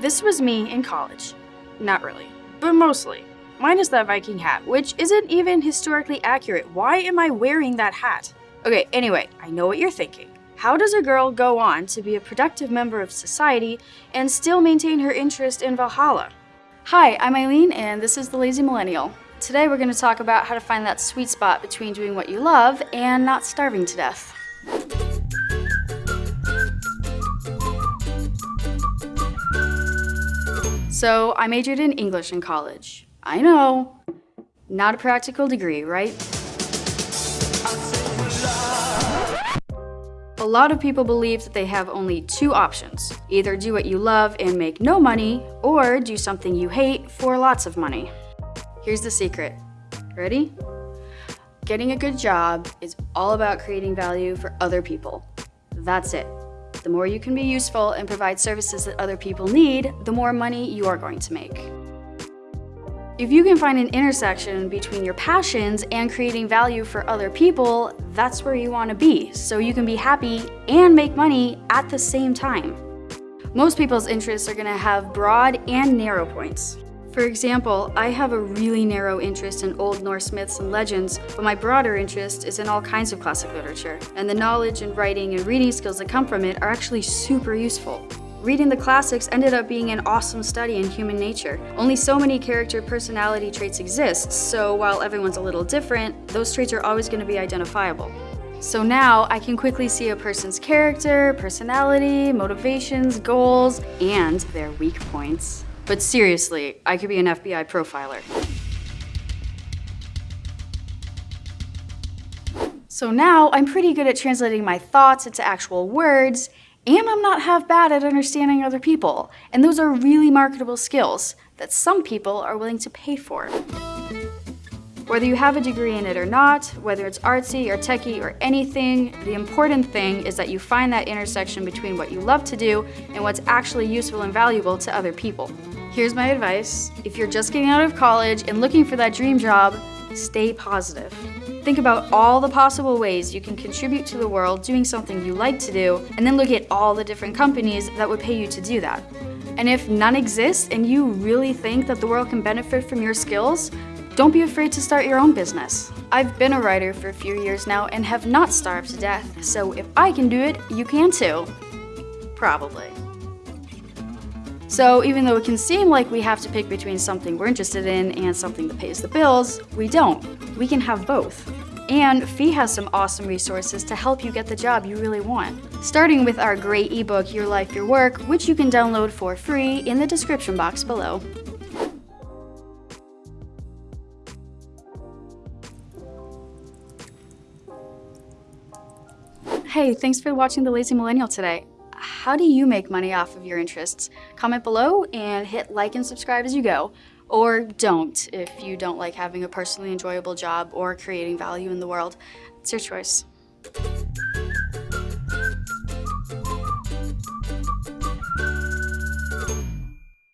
This was me in college. Not really, but mostly. Minus that Viking hat, which isn't even historically accurate. Why am I wearing that hat? Okay, anyway, I know what you're thinking. How does a girl go on to be a productive member of society and still maintain her interest in Valhalla? Hi, I'm Eileen, and this is The Lazy Millennial. Today we're going to talk about how to find that sweet spot between doing what you love and not starving to death. So I majored in English in college. I know, not a practical degree, right? A lot of people believe that they have only two options. Either do what you love and make no money, or do something you hate for lots of money. Here's the secret. Ready? Getting a good job is all about creating value for other people. That's it. The more you can be useful and provide services that other people need, the more money you are going to make. If you can find an intersection between your passions and creating value for other people, that's where you want to be, so you can be happy and make money at the same time. Most people's interests are going to have broad and narrow points. For example, I have a really narrow interest in Old Norse myths and legends, but my broader interest is in all kinds of classic literature, and the knowledge and writing and reading skills that come from it are actually super useful. Reading the classics ended up being an awesome study in human nature. Only so many character personality traits exist, so while everyone's a little different, those traits are always going to be identifiable. So now I can quickly see a person's character, personality, motivations, goals, and their weak points. But seriously, I could be an FBI profiler. So now I'm pretty good at translating my thoughts into actual words, and I'm not half bad at understanding other people. And those are really marketable skills that some people are willing to pay for. Whether you have a degree in it or not, whether it's artsy or techie or anything, the important thing is that you find that intersection between what you love to do and what's actually useful and valuable to other people. Here's my advice. If you're just getting out of college and looking for that dream job, stay positive. Think about all the possible ways you can contribute to the world doing something you like to do, and then look at all the different companies that would pay you to do that. And if none exist and you really think that the world can benefit from your skills, don't be afraid to start your own business. I've been a writer for a few years now and have not starved to death, so if I can do it, you can too. Probably. So even though it can seem like we have to pick between something we're interested in and something that pays the bills, we don't. We can have both. And FEE has some awesome resources to help you get the job you really want. Starting with our great ebook, Your Life, Your Work, which you can download for free in the description box below. Hey, thanks for watching The Lazy Millennial today how do you make money off of your interests? Comment below and hit like and subscribe as you go. Or don't if you don't like having a personally enjoyable job or creating value in the world. It's your choice.